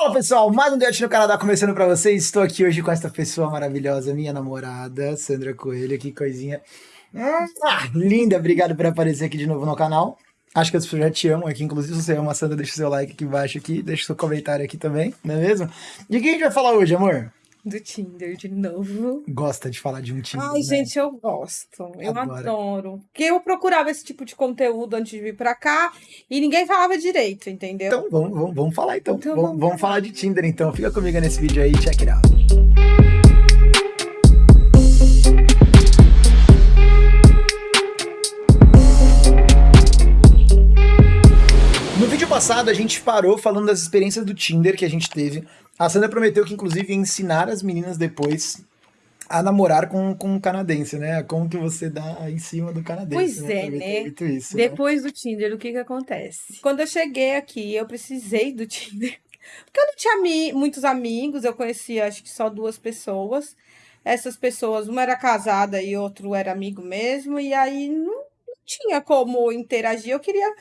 Fala pessoal, mais um Date no Canadá começando pra vocês. Estou aqui hoje com essa pessoa maravilhosa, minha namorada, Sandra Coelho. Que coisinha ah, linda. Obrigado por aparecer aqui de novo no canal. Acho que as pessoas já te amam aqui. Inclusive, se você ama a Sandra, deixa o seu like aqui embaixo aqui, deixa o seu comentário aqui também, não é mesmo? De que a gente vai falar hoje, amor? Do Tinder de novo. Gosta de falar de um Tinder. Ai, né? gente, eu gosto. Eu adoro. Porque eu procurava esse tipo de conteúdo antes de vir pra cá e ninguém falava direito, entendeu? Então, vamos, vamos, vamos falar então. então vamos, vamos, vamos falar de Tinder então. Fica comigo nesse vídeo aí, check it out. No vídeo passado, a gente parou falando das experiências do Tinder que a gente teve a Sandra prometeu que, inclusive, ia ensinar as meninas depois a namorar com, com um canadense, né? Como que você dá em cima do canadense. Pois né? é, né? Isso, né? Depois né? do Tinder, o que que acontece? Quando eu cheguei aqui, eu precisei do Tinder. Porque eu não tinha ami muitos amigos, eu conhecia acho que só duas pessoas. Essas pessoas, uma era casada e outro era amigo mesmo, e aí não, não tinha como interagir. Eu queria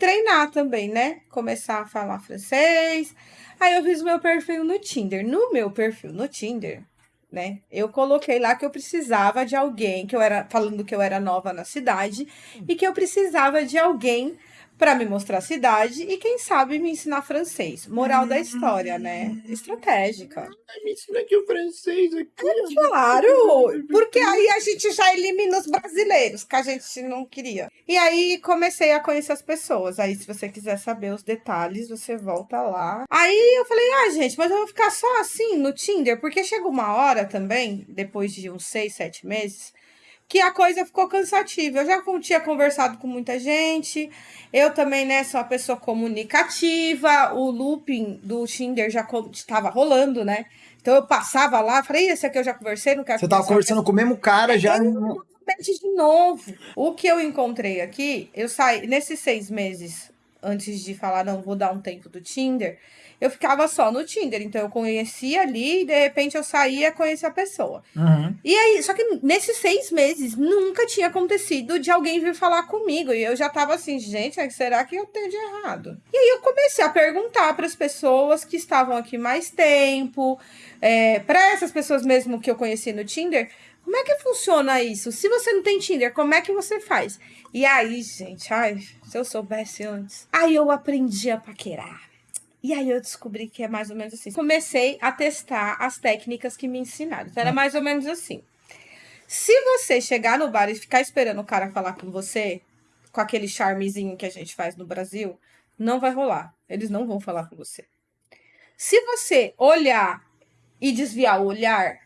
treinar também, né? Começar a falar francês. Aí eu fiz o meu perfil no Tinder. No meu perfil no Tinder, né? Eu coloquei lá que eu precisava de alguém, que eu era falando que eu era nova na cidade e que eu precisava de alguém para me mostrar a cidade e quem sabe me ensinar francês. Moral da história, né? Estratégica. Me ensina aqui o francês aqui. É, claro, porque aí a gente já elimina os brasileiros, que a gente não queria. E aí comecei a conhecer as pessoas. Aí se você quiser saber os detalhes, você volta lá. Aí eu falei, ah, gente, mas eu vou ficar só assim no Tinder, porque chega uma hora também, depois de uns seis, sete meses, que a coisa ficou cansativa. Eu já tinha conversado com muita gente, eu também, né, sou uma pessoa comunicativa, o looping do Tinder já estava rolando, né? Então eu passava lá, falei, esse aqui eu já conversei, não quero Você tava conversando com o mesmo cara já. Eu, de novo. O que eu encontrei aqui, eu saí nesses seis meses antes de falar, não, vou dar um tempo do Tinder, eu ficava só no Tinder. Então eu conhecia ali e de repente eu saía conhecer a pessoa. Uhum. E aí, só que nesses seis meses nunca tinha acontecido de alguém vir falar comigo. E eu já tava assim, gente, será que eu tenho de errado? E aí eu comecei a perguntar para as pessoas que estavam aqui mais tempo, é, para essas pessoas mesmo que eu conheci no Tinder. Como é que funciona isso? Se você não tem Tinder, como é que você faz? E aí, gente, ai, se eu soubesse antes. Aí eu aprendi a paquerar. E aí eu descobri que é mais ou menos assim. Comecei a testar as técnicas que me ensinaram. Então era hum. mais ou menos assim. Se você chegar no bar e ficar esperando o cara falar com você, com aquele charmezinho que a gente faz no Brasil, não vai rolar. Eles não vão falar com você. Se você olhar e desviar o olhar,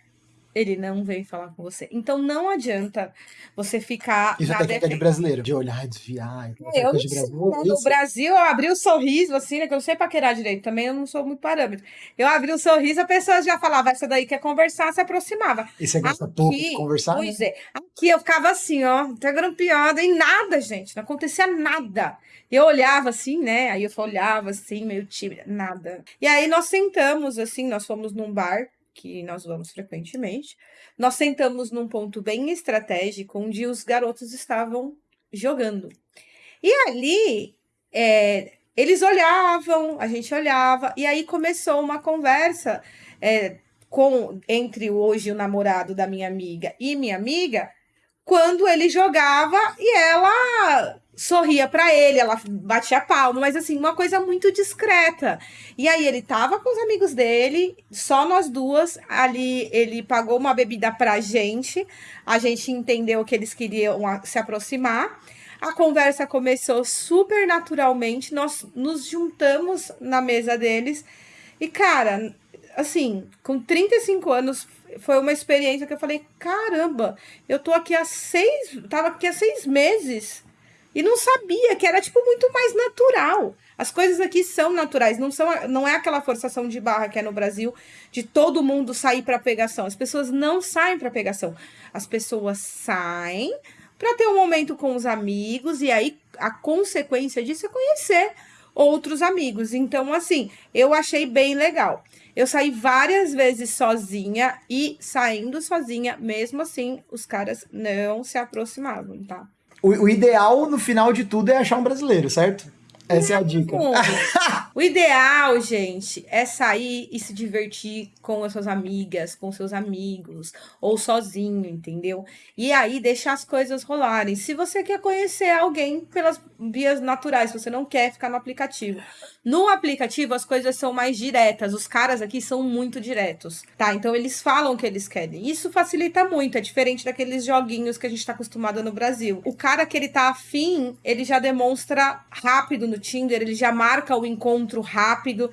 ele não vem falar com você. Então não adianta você ficar. Isso é técnica de brasileiro, de olhar, desviar. Eu de. Né? No Brasil, eu abri o um sorriso, assim, né? Que eu não sei paquerar direito, também eu não sou muito parâmetro. Eu abri o um sorriso, a pessoa já falava, essa daí quer conversar, se aproximava. E você gosta aqui, pouco de conversar? Pois né? é. Aqui eu ficava assim, ó, até grampeada, e nada, gente, não acontecia nada. Eu olhava assim, né? Aí eu olhava assim, meio tímida, nada. E aí nós sentamos, assim, nós fomos num bar que nós vamos frequentemente, nós sentamos num ponto bem estratégico onde os garotos estavam jogando. E ali, é, eles olhavam, a gente olhava, e aí começou uma conversa é, com entre hoje o namorado da minha amiga e minha amiga, quando ele jogava e ela sorria para ele, ela batia palma, mas assim, uma coisa muito discreta. E aí ele tava com os amigos dele, só nós duas, ali ele pagou uma bebida pra gente, a gente entendeu que eles queriam se aproximar. A conversa começou super naturalmente, nós nos juntamos na mesa deles. E cara, assim, com 35 anos foi uma experiência que eu falei, caramba, eu tô aqui há seis, tava aqui há seis meses e não sabia que era, tipo, muito mais natural. As coisas aqui são naturais, não, são, não é aquela forçação de barra que é no Brasil, de todo mundo sair para pegação. As pessoas não saem para pegação. As pessoas saem para ter um momento com os amigos, e aí a consequência disso é conhecer outros amigos. Então, assim, eu achei bem legal. Eu saí várias vezes sozinha e saindo sozinha, mesmo assim, os caras não se aproximavam, tá? O, o, ideal, no final de tudo, é achar um brasileiro, certo? Essa é a dica. o ideal, gente, é sair e se divertir com as suas amigas, com seus amigos, ou sozinho, entendeu? E aí deixar as coisas rolarem. Se você quer conhecer alguém pelas vias naturais, se você não quer ficar no aplicativo. No aplicativo, as coisas são mais diretas. Os caras aqui são muito diretos, tá? Então, eles falam o que eles querem. Isso facilita muito. É diferente daqueles joguinhos que a gente tá acostumado no Brasil. O cara que ele tá afim, ele já demonstra rápido no Tinder, ele já marca o encontro rápido.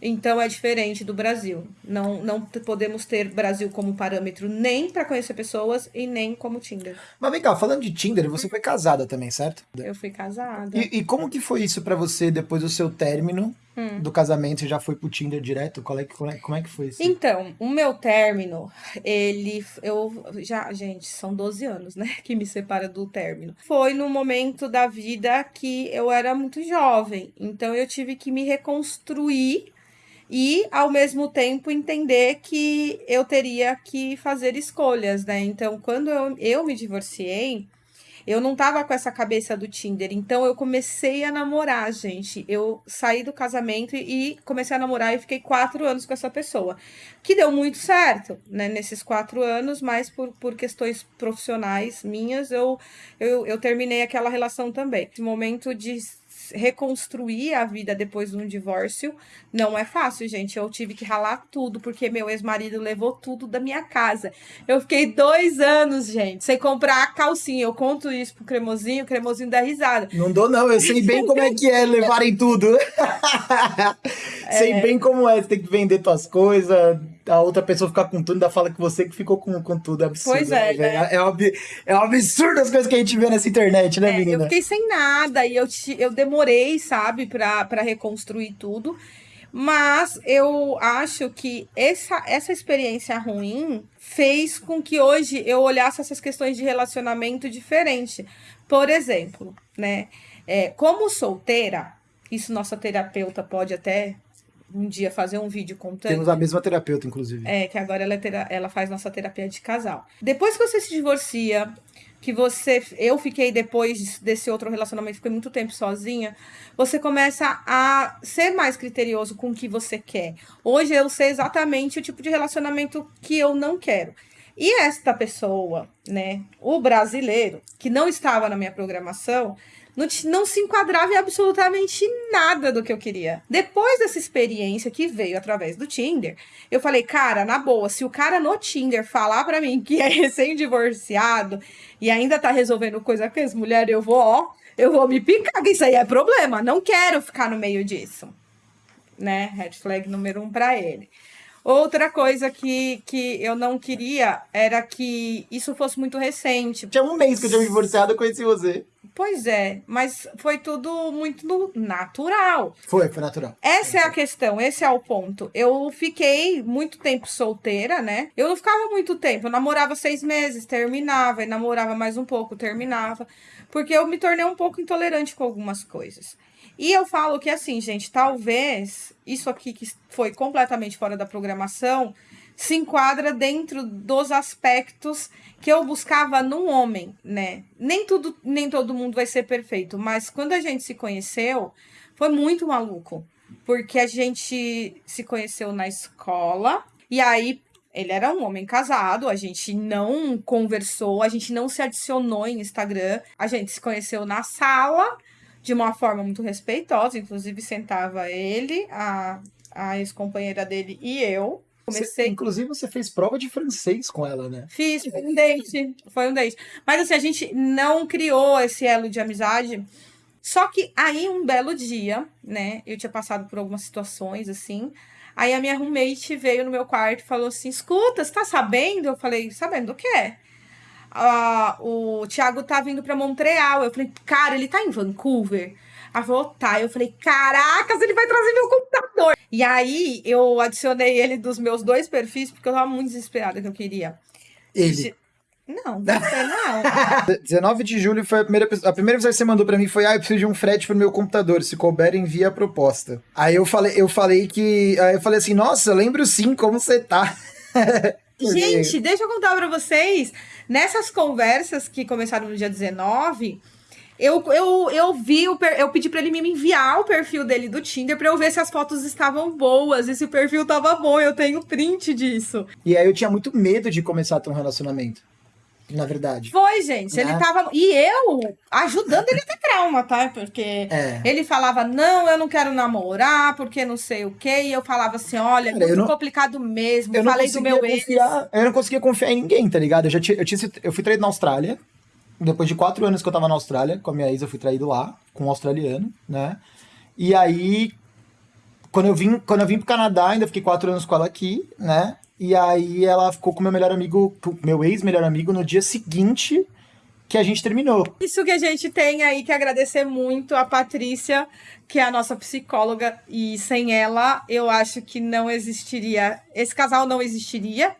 Então é diferente do Brasil. Não, não podemos ter Brasil como parâmetro nem para conhecer pessoas e nem como Tinder. Mas vem cá, falando de Tinder, você foi casada também, certo? Eu fui casada. E, e como que foi isso para você depois do seu término hum. do casamento? Você já foi pro Tinder direto? Qual é, como, é, como é que foi isso? Então, o meu término, ele. Eu já, gente, são 12 anos, né? Que me separa do término. Foi no momento da vida que eu era muito jovem. Então eu tive que me reconstruir e ao mesmo tempo entender que eu teria que fazer escolhas, né? Então, quando eu, eu me divorciei, eu não tava com essa cabeça do Tinder, então eu comecei a namorar, gente. Eu saí do casamento e comecei a namorar e fiquei quatro anos com essa pessoa. Que deu muito certo, né? Nesses quatro anos, mas por, por questões profissionais minhas, eu, eu, eu terminei aquela relação também. Esse momento de reconstruir a vida depois de um divórcio não é fácil, gente. Eu tive que ralar tudo, porque meu ex-marido levou tudo da minha casa. Eu fiquei dois anos, gente, sem comprar a calcinha. Eu conto isso pro cremosinho, o cremosinho dá risada. Não dou, não. Eu sei bem como é que é levarem tudo. É... Sei bem como é. Você tem que vender tuas coisas, a outra pessoa ficar com tudo, ainda fala que você que ficou com, com tudo. É absurdo. Pois é. Né? É, é, é um absurdo as coisas que a gente vê nessa internet, né, é, menina? Eu fiquei sem nada e eu, eu demorei, sabe, pra, pra reconstruir tudo. Mas eu acho que essa, essa experiência ruim fez com que hoje eu olhasse essas questões de relacionamento diferente. Por exemplo, né? É, como solteira, isso nossa terapeuta pode até um dia fazer um vídeo contando. Temos a mesma terapeuta, inclusive. É, que agora ela, é tera... ela faz nossa terapia de casal. Depois que você se divorcia, que você. Eu fiquei depois desse outro relacionamento, fiquei muito tempo sozinha. Você começa a ser mais criterioso com o que você quer. Hoje eu sei exatamente o tipo de relacionamento que eu não quero. E esta pessoa, né, o brasileiro, que não estava na minha programação, não, não se enquadrava em absolutamente nada do que eu queria. Depois dessa experiência que veio através do Tinder, eu falei, cara, na boa, se o cara no Tinder falar para mim que é recém-divorciado e ainda tá resolvendo coisa com as mulheres, eu vou, ó, eu vou me picar, que isso aí é problema. Não quero ficar no meio disso. Né? Red flag número um para ele. Outra coisa que, que eu não queria era que isso fosse muito recente. Tinha um mês que eu tinha me divorciado, eu conheci você. Pois é, mas foi tudo muito natural. Foi, foi natural. Essa é a questão, esse é o ponto. Eu fiquei muito tempo solteira, né? Eu não ficava muito tempo, eu namorava seis meses, terminava, e namorava mais um pouco, terminava. Porque eu me tornei um pouco intolerante com algumas coisas. E eu falo que assim, gente, talvez isso aqui que foi completamente fora da programação se enquadra dentro dos aspectos que eu buscava num homem, né? Nem tudo, nem todo mundo vai ser perfeito, mas quando a gente se conheceu, foi muito maluco, porque a gente se conheceu na escola e aí ele era um homem casado, a gente não conversou, a gente não se adicionou em Instagram, a gente se conheceu na sala de uma forma muito respeitosa, inclusive sentava ele, a, a ex-companheira dele e eu. Comecei... Você, inclusive, você fez prova de francês com ela, né? Fiz, foi um date. Foi um date. Mas assim, a gente não criou esse elo de amizade. Só que aí, um belo dia, né? Eu tinha passado por algumas situações, assim. Aí a minha roommate veio no meu quarto e falou assim: escuta, você tá sabendo? Eu falei, sabendo o quê? O Thiago tá vindo para Montreal. Eu falei, cara, ele tá em Vancouver? Ela falou, tá. Eu falei, caracas, ele vai trazer meu computador. E aí, eu adicionei ele dos meus dois perfis, porque eu tava muito desesperada que eu queria. Ele. Não, você não. 19 de julho foi a primeira A primeira vez que você mandou para mim foi: Ah, eu preciso de um frete pro meu computador. Se couber, envia a proposta. Aí eu falei, eu falei que. Aí eu falei assim, nossa, lembro sim como você tá. Gente, deixa eu contar para vocês. Nessas conversas que começaram no dia 19, Eu, eu, eu vi, o per- eu pedi pra ele me enviar o perfil dele do Tinder pra eu ver se as fotos estavam boas e se o perfil tava bom. Eu tenho print disso. E aí eu tinha muito medo de começar a ter um relacionamento. Na verdade. Foi, gente. Né? Ele tava. E eu ajudando ele a ter trauma, tá? Porque É. ele falava, não, eu não quero namorar, porque não sei o quê. E eu falava assim: olha, é Cara, muito não- complicado mesmo. Eu não Falei do meu ex. confiar. Eu não conseguia confiar em ninguém, tá ligado? Eu já tinha, eu tinha eu fui traído na Austrália. Depois de quatro anos que eu tava na Austrália, com a minha ex, eu fui traído lá, com um australiano, né? E aí, quando eu vim, quando eu vim pro Canadá, ainda fiquei quatro anos com ela aqui, né? E aí ela ficou com meu melhor amigo, meu ex-melhor amigo, no dia seguinte que a gente terminou. Isso que a gente tem aí que agradecer muito a Patrícia, que é a nossa psicóloga, e sem ela eu acho que não existiria, esse casal não existiria,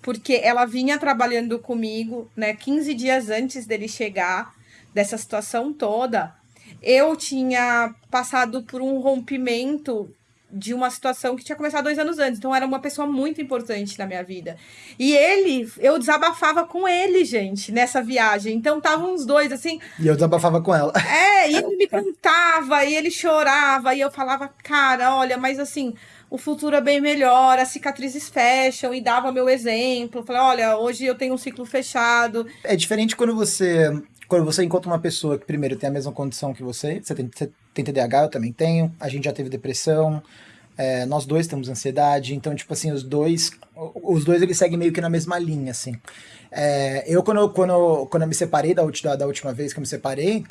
porque ela vinha trabalhando comigo, né, 15 dias antes dele chegar, dessa situação toda. Eu tinha passado por um rompimento de uma situação que tinha começado dois anos antes, então era uma pessoa muito importante na minha vida. E ele, eu desabafava com ele, gente, nessa viagem. Então estavam os dois assim, E eu desabafava com ela. é, e ele me contava, e ele chorava, e eu falava, cara, olha, mas assim, o futuro é bem melhor, as cicatrizes fecham, e dava meu exemplo. Falei, olha, hoje eu tenho um ciclo fechado. É diferente quando você quando você encontra uma pessoa que primeiro tem a mesma condição que você, você tem, você tem TDAH, eu também tenho, a gente já teve depressão, é, nós dois temos ansiedade, então tipo assim os dois os dois eles seguem meio que na mesma linha assim. É, eu quando, quando, quando eu me separei da, da, da última vez que eu me separei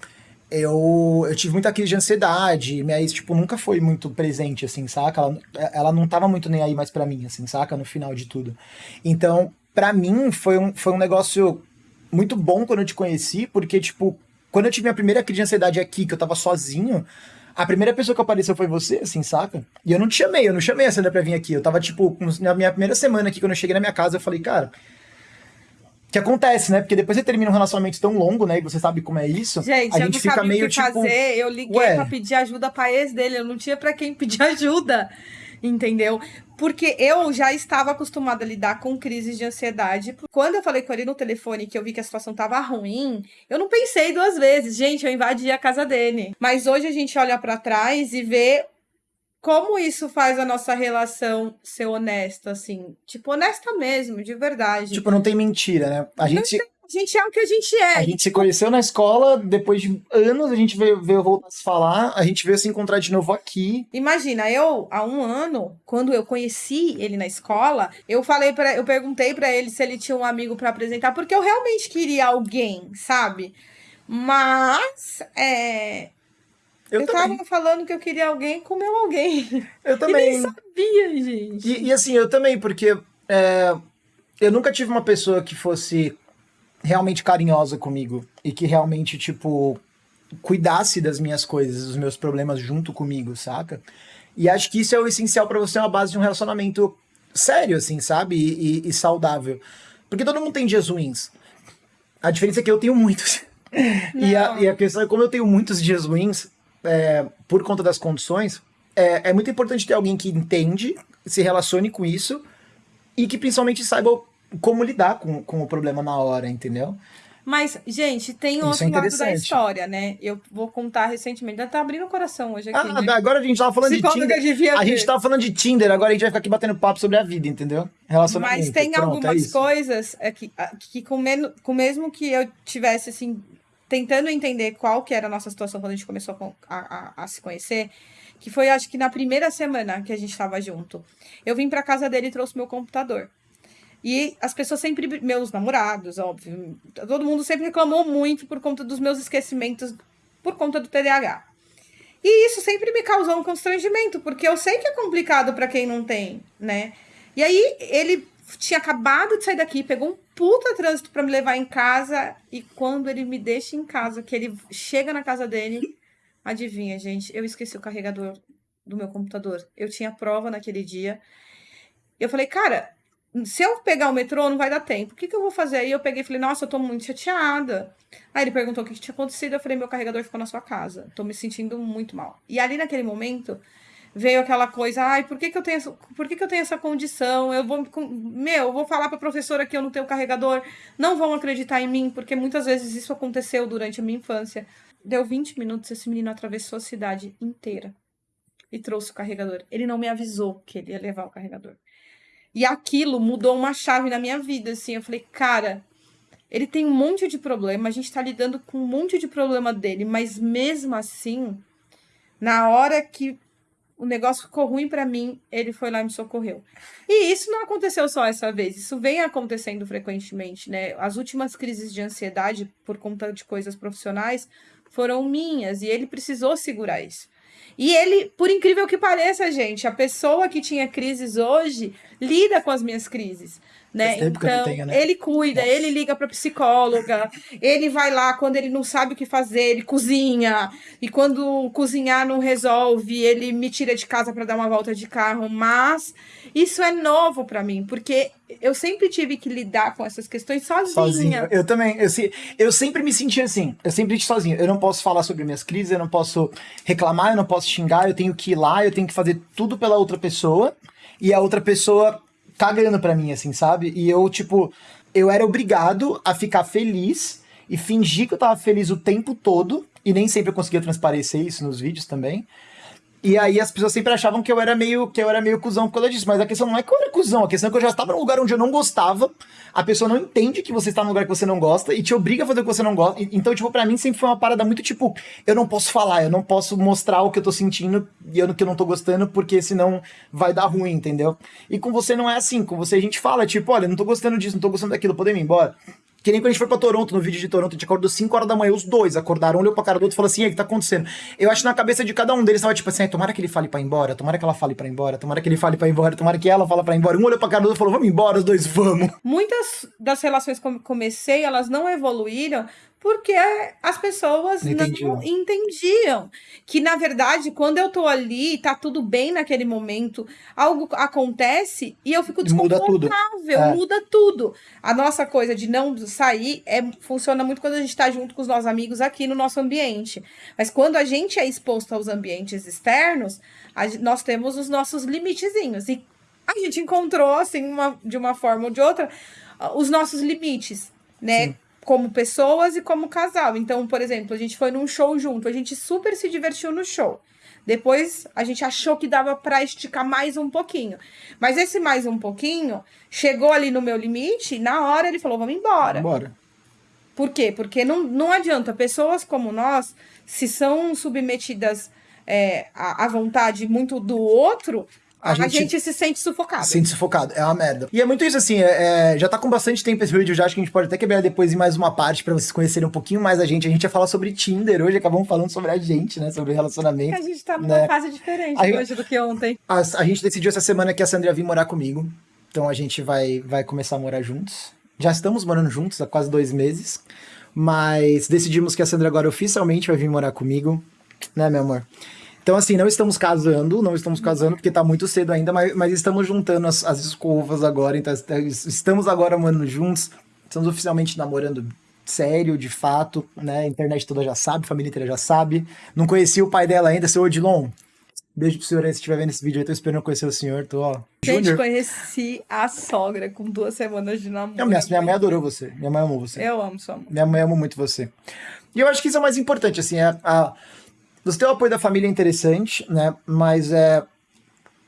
eu, eu tive muita crise de ansiedade, minha ex, tipo, nunca foi muito presente, assim, saca? Ela, ela não tava muito nem aí mais pra mim, assim, saca? No final de tudo. Então, pra mim, foi um, foi um negócio muito bom quando eu te conheci, porque, tipo, quando eu tive minha primeira crise de ansiedade aqui, que eu tava sozinho, a primeira pessoa que apareceu foi você, assim, saca? E eu não te chamei, eu não chamei a Sandra pra vir aqui. Eu tava, tipo, na minha primeira semana aqui, quando eu cheguei na minha casa, eu falei, cara. Que acontece, né? Porque depois você termina um relacionamento tão longo, né? E você sabe como é isso. Gente, a eu gente não fica sabia meio o que tipo. fazer. Eu liguei ué. pra pedir ajuda pra ex dele. Eu não tinha pra quem pedir ajuda. Entendeu? Porque eu já estava acostumada a lidar com crises de ansiedade. Quando eu falei com ele no telefone que eu vi que a situação tava ruim, eu não pensei duas vezes. Gente, eu invadi a casa dele. Mas hoje a gente olha pra trás e vê como isso faz a nossa relação ser honesta, assim. Tipo, honesta mesmo, de verdade. Tipo, não tem mentira, né? A gente, a gente é o que a gente é. a gente se conheceu na escola, depois de anos a gente veio, veio voltar a se falar, a gente veio se encontrar de novo aqui. Imagina, eu, há um ano, quando eu conheci ele na escola, eu falei para, eu perguntei pra ele se ele tinha um amigo pra apresentar, porque eu realmente queria alguém, sabe? Mas, é, Eu, eu, também. tava falando que eu queria alguém com meu alguém. Eu E nem também. sabia, gente. E, e assim, eu também, porque é, eu nunca tive uma pessoa que fosse realmente carinhosa comigo e que realmente, tipo, cuidasse das minhas coisas, dos meus problemas junto comigo, saca? E acho que isso é o essencial pra você, é uma base de um relacionamento sério, assim, sabe? E, e- e saudável. Porque todo mundo tem dias ruins. A diferença é que eu tenho muitos. e, a, e a questão é como eu tenho muitos dias ruins, é, por conta das condições, é, é muito importante ter alguém que entende, se relacione com isso e que principalmente saiba como lidar com, com o problema na hora, entendeu? Mas, gente, tem Isso outro é lado da história, né? Eu vou contar recentemente. Já tá abrindo o coração hoje aqui. Ah, né? agora a gente tava falando de Tinder. A gente tava falando de Tinder, agora a gente vai ficar aqui batendo papo sobre a vida, entendeu? Relacionamento. Mas tem Pronto, é algumas isso. coisas é, que, com, men com mesmo que eu tivesse assim tentando entender qual que era a nossa situação quando a gente começou a a, a- se conhecer, que foi acho que na primeira semana que a gente estava junto, eu vim pra casa dele e trouxe meu computador. E as pessoas sempre, meus namorados, óbvio, todo mundo sempre reclamou muito por conta dos meus esquecimentos, por conta do TDAH. E isso sempre me causou um constrangimento, porque eu sei que é complicado pra quem não tem, né? E aí ele tinha acabado de sair daqui, pegou um puta trânsito pra me levar em casa, e quando ele me deixa em casa, que ele chega na casa dele, adivinha, gente, eu esqueci o carregador do meu computador. Eu tinha prova naquele dia. Eu falei, cara, se eu pegar o metrô, não vai dar tempo. O que, que eu vou fazer? Aí eu peguei e falei, nossa, eu tô muito chateada. Aí ele perguntou o que, que tinha acontecido. Eu falei, meu carregador ficou na sua casa. Tô me sentindo muito mal. E ali naquele momento veio aquela coisa, ai, por que, que eu tenho essa, por que, que eu tenho essa condição? Eu vou, meu, eu vou falar pra professora que eu não tenho carregador, não vão acreditar em mim, porque muitas vezes isso aconteceu durante a minha infância. deu 20 minutos, esse menino atravessou a cidade inteira e trouxe o carregador. Ele não me avisou que ele ia levar o carregador. E aquilo mudou uma chave na minha vida, assim. Eu falei, cara, ele tem um monte de problema, a gente tá lidando com um monte de problema dele, mas mesmo assim, na hora que o negócio ficou ruim para mim, ele foi lá e me socorreu. E isso não aconteceu só essa vez, isso vem acontecendo frequentemente, né? As últimas crises de ansiedade por conta de coisas profissionais foram minhas e ele precisou segurar isso. E ele, por incrível que pareça, gente, a pessoa que tinha crises hoje lida com as minhas crises né? Então, tenho, né? ele cuida, Nossa. ele liga para psicóloga, ele vai lá quando ele não sabe o que fazer, ele cozinha. E quando cozinhar não resolve, ele me tira de casa para dar uma volta de carro, mas isso é novo para mim, porque eu sempre tive que lidar com essas questões sozinha. Sozinho. Eu também, eu, eu sempre me senti assim, eu sempre estive sozinho. Eu não posso falar sobre minhas crises, eu não posso reclamar, eu não posso xingar, eu tenho que ir lá, eu tenho que fazer tudo pela outra pessoa. E a outra pessoa cagando pra mim, assim, sabe? E eu, tipo, eu era obrigado a ficar feliz e fingir que eu tava feliz o tempo todo. E nem sempre eu conseguia transparecer isso nos vídeos também. E aí as pessoas sempre achavam que eu era meio que eu era meio cuzão por causa disso. Mas a questão não é que eu era cuzão, a questão é que eu já estava num lugar onde eu não gostava. A pessoa não entende que você está num lugar que você não gosta e te obriga a fazer o que você não gosta. Então, tipo, pra mim sempre foi uma parada muito tipo, eu não posso falar, eu não posso mostrar o que eu tô sentindo e eu que eu não tô gostando, porque senão vai dar ruim, entendeu? E com você não é assim, com você a gente fala, tipo, olha, não tô gostando disso, não tô gostando daquilo, podemos ir embora. Que nem quando a gente foi pra Toronto, no vídeo de Toronto, a gente acordou 5 horas da manhã, os dois acordaram, olhou pra cara do outro e falou assim: o que tá acontecendo? Eu acho que na cabeça de cada um deles tava tipo assim: tomara que ele fale pra ir embora, tomara que ela fale pra ir embora, tomara que ele fale pra ir embora, tomara que ela fale pra ir embora. Um olhou pra cara do outro e falou: vamos embora, os dois vamos. Muitas das relações que eu comecei, elas não evoluíram porque as pessoas não entendiam. Que, na verdade, quando eu tô ali, tá tudo bem naquele momento, algo acontece e eu fico desconfortável, muda tudo. É. Muda tudo. A nossa coisa de não sair é, funciona muito quando a gente tá junto com os nossos amigos aqui no nosso ambiente. Mas quando a gente é exposto aos ambientes externos, a, nós temos os nossos limitezinhos. E a gente encontrou, assim, uma, de uma forma ou de outra, os nossos limites, né? Sim como pessoas e como casal. Então, por exemplo, a gente foi num show junto, a gente super se divertiu no show. Depois a gente achou que dava para esticar mais um pouquinho. Mas esse mais um pouquinho chegou ali no meu limite, e na hora ele falou: vamos embora. Bora. Por quê? Porque não, não adianta. Pessoas como nós, se são submetidas é, à, à vontade muito do outro, a, a gente, gente, se sente sufocado. Se sente sufocado, é uma merda. E é muito isso, assim, é, é, já tá com bastante tempo esse vídeo, já acho que a gente pode até quebrar depois em mais uma parte para vocês conhecerem um pouquinho mais a gente. A gente ia falar sobre Tinder hoje, acabamos falando sobre a gente, né, sobre relacionamento. A gente tá numa né? fase diferente a hoje do que ontem. A, a gente decidiu essa semana que a Sandra ia vir morar comigo, então a gente vai, vai começar a morar juntos. Já estamos morando juntos há quase dois meses, mas decidimos que a Sandra agora oficialmente vai vir morar comigo, né, meu amor? Então, assim, não estamos casando, não estamos casando porque tá muito cedo ainda, mas, mas estamos juntando as, as escovas agora, então estamos agora morando juntos, estamos oficialmente namorando sério, de fato, né? A internet toda já sabe, a família inteira já sabe. Não conheci o pai dela ainda, seu Odilon. Beijo pro senhor aí, se estiver vendo esse vídeo aí, tô esperando conhecer o senhor, tô, ó. Gente, Junior. conheci a sogra com duas semanas de namoro. minha, minha mãe adorou você, minha mãe amou você. Eu amo sua mãe. Minha mãe ama muito você. E eu acho que isso é o mais importante, assim, é a você ter o apoio da família é interessante, né? Mas é.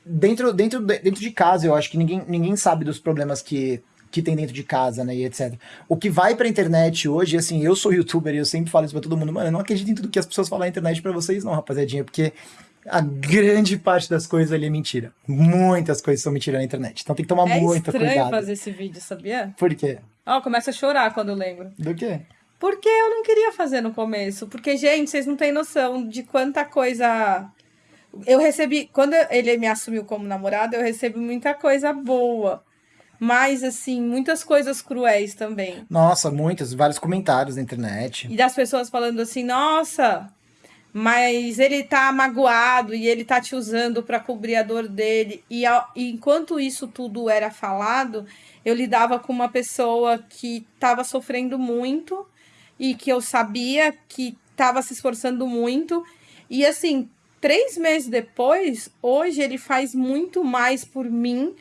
Dentro, dentro, dentro de casa, eu acho que ninguém, ninguém sabe dos problemas que, que tem dentro de casa, né, e etc. O que vai pra internet hoje, assim, eu sou youtuber e eu sempre falo isso pra todo mundo, mano, eu não acredito em tudo que as pessoas falam na internet pra vocês não, rapaziadinha, porque a grande parte das coisas ali é mentira. Muitas coisas são mentira na internet, então tem que tomar é muita cuidado. É estranho fazer esse vídeo, sabia? Por quê? Ó, oh, começa a chorar quando eu lembro. Do quê? Porque eu não queria fazer no começo. Porque, gente, vocês não têm noção de quanta coisa. Eu recebi. Quando ele me assumiu como namorado, eu recebi muita coisa boa. Mas, assim, muitas coisas cruéis também. Nossa, muitas. Vários comentários na internet. E das pessoas falando assim: nossa, mas ele tá magoado e ele tá te usando para cobrir a dor dele. E, e, enquanto isso tudo era falado, eu lidava com uma pessoa que estava sofrendo muito e que eu sabia que estava se esforçando muito. E assim, três meses depois, hoje ele faz muito mais por mim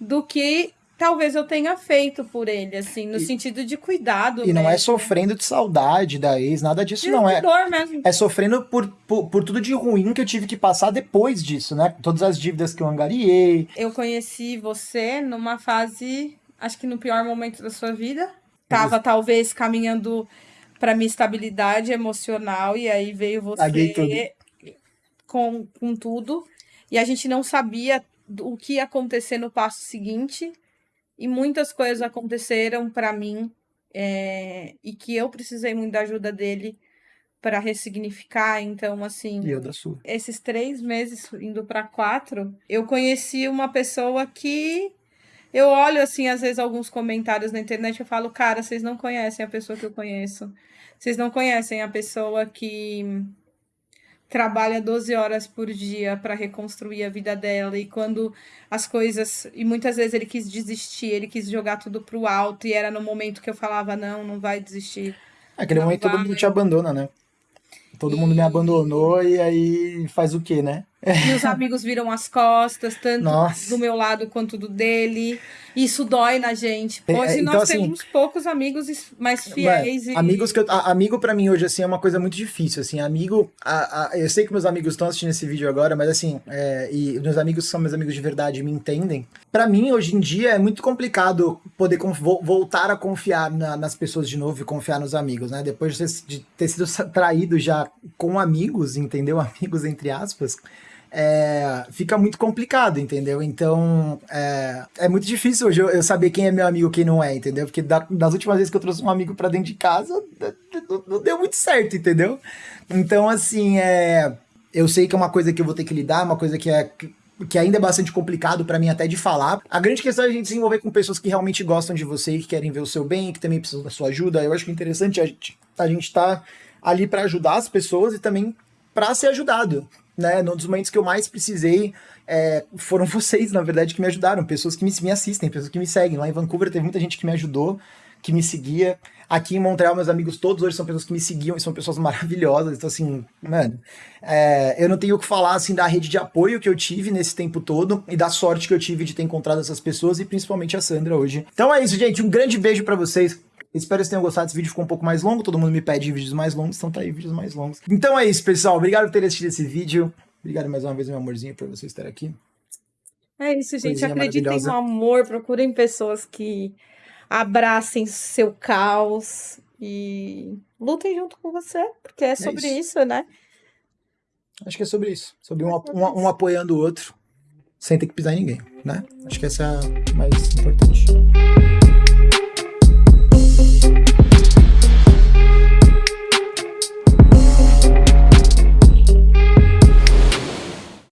do que talvez eu tenha feito por ele, assim, no E- sentido de cuidado. E não é mesmo. sofrendo de saudade da ex, nada disso, De não. É, dor mesmo. é sofrendo por, por, por tudo de ruim que eu tive que passar depois disso, né? Todas as dívidas que eu angariei. Eu conheci você numa fase, acho que no pior momento da sua vida. Tava talvez caminhando para minha estabilidade emocional e aí veio você com, com tudo. E a gente não sabia o que ia acontecer no passo seguinte. E muitas coisas aconteceram para mim é, e que eu precisei muito da ajuda dele para ressignificar. Então, assim, E eu da sua. esses três meses indo para quatro, eu conheci uma pessoa que eu olho assim, às vezes, alguns comentários na internet e eu falo, cara, vocês não conhecem a pessoa que eu conheço. Vocês não conhecem a pessoa que trabalha 12 horas por dia para reconstruir a vida dela e quando as coisas e muitas vezes ele quis desistir, ele quis jogar tudo pro alto e era no momento que eu falava não, não vai desistir. Naquele Não momento todo vai. mundo te abandona, né? Todo mundo me E- abandonou e aí faz o quê, né? E os amigos viram as costas, tanto Nossa. do meu lado quanto do dele. Isso dói na gente. É, Hoje então, nós assim, temos poucos amigos mais fiéis. e... Amigos que eu, a- amigo pra mim hoje assim é uma coisa muito difícil assim, amigo, a- a- eu sei que meus amigos estão assistindo esse vídeo agora, mas assim, é, e meus amigos são meus amigos de verdade, e me entendem. Pra mim hoje em dia é muito complicado poder vo- voltar a confiar na- nas pessoas de novo e confiar nos amigos, né? Depois de ter, sido traído já com amigos, entendeu? Amigos entre aspas. É, fica muito complicado, entendeu? Então, é, é muito difícil hoje eu, eu saber quem é meu amigo e quem não é, entendeu? Porque da- das últimas vezes que eu trouxe um amigo pra dentro de casa, não, não deu muito certo, entendeu? Então, assim, é, eu sei que é uma coisa que eu vou ter que lidar, uma coisa que é que ainda é bastante complicado pra mim até de falar. A grande questão é a gente se envolver com pessoas que realmente gostam de você que querem ver o seu bem, que também precisam da sua ajuda. Eu acho que é interessante a gente a gente tá ali pra ajudar as pessoas e também pra ser ajudado, né? Num dos momentos que eu mais precisei, é, foram vocês, na verdade, que me ajudaram. Pessoas que me, me assistem, pessoas que me seguem. Lá em Vancouver teve muita gente que me ajudou, que me seguia. Aqui em Montreal, meus amigos todos hoje são pessoas que me seguiam e são pessoas maravilhosas. Então, assim, mano, é, eu não tenho o que falar, assim, da rede de apoio que eu tive nesse tempo todo e da sorte que eu tive de ter encontrado essas pessoas e principalmente a Sandra hoje. Então é isso, gente. Um grande beijo pra vocês. Espero que vocês tenham gostado. Esse vídeo ficou um pouco mais longo. Todo mundo me pede vídeos mais longos, então tá aí, vídeos mais longos. Então é isso, pessoal. Obrigado por terem assistido esse vídeo. Obrigado mais uma vez, meu amorzinho, por você estar aqui. É isso, gente. Coisinha Acreditem no amor. Procurem pessoas que abracem seu caos e lutem junto com você, porque é sobre isso. isso, né? Acho que é sobre isso. Sobre um, um, um apoiando o outro, sem ter que pisar em ninguém, né? Acho que essa é a mais importante. you